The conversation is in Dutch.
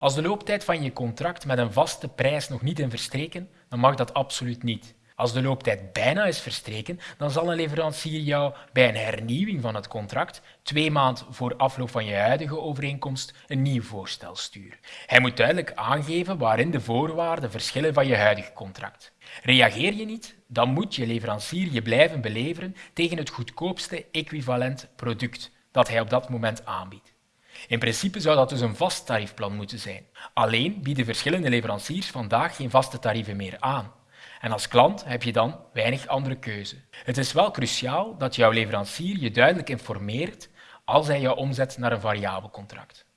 Als de looptijd van je contract met een vaste prijs nog niet is verstreken, dan mag dat absoluut niet. Als de looptijd bijna is verstreken, dan zal een leverancier jou bij een hernieuwing van het contract twee maanden voor afloop van je huidige overeenkomst een nieuw voorstel sturen. Hij moet duidelijk aangeven waarin de voorwaarden verschillen van je huidige contract. Reageer je niet, dan moet je leverancier je blijven beleveren tegen het goedkoopste equivalent product dat hij op dat moment aanbiedt. In principe zou dat dus een vast tariefplan moeten zijn. Alleen bieden verschillende leveranciers vandaag geen vaste tarieven meer aan. En als klant heb je dan weinig andere keuze. Het is wel cruciaal dat jouw leverancier je duidelijk informeert als hij jou omzet naar een variabel contract.